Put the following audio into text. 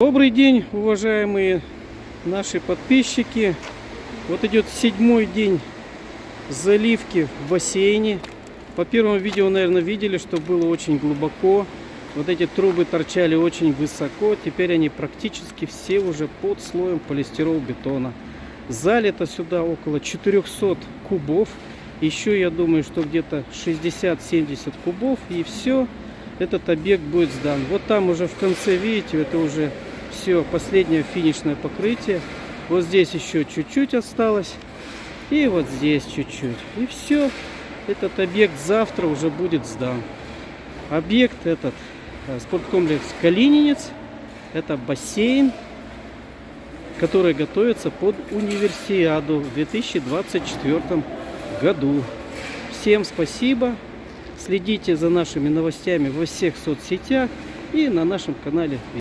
Добрый день, уважаемые наши подписчики. Вот идет седьмой день заливки в бассейне. По первому видео, наверное, видели, что было очень глубоко. Вот эти трубы торчали очень высоко. Теперь они практически все уже под слоем полистирол-бетона. Залито сюда около 400 кубов. Еще, я думаю, что где-то 60-70 кубов. И все, этот объект будет сдан. Вот там уже в конце, видите, это уже все, последнее финишное покрытие. Вот здесь еще чуть-чуть осталось. И вот здесь чуть-чуть. И все, этот объект завтра уже будет сдан. Объект этот, э, спорткомплекс Калининец. Это бассейн, который готовится под универсиаду в 2024 году. Всем спасибо. Следите за нашими новостями во всех соцсетях и на нашем канале.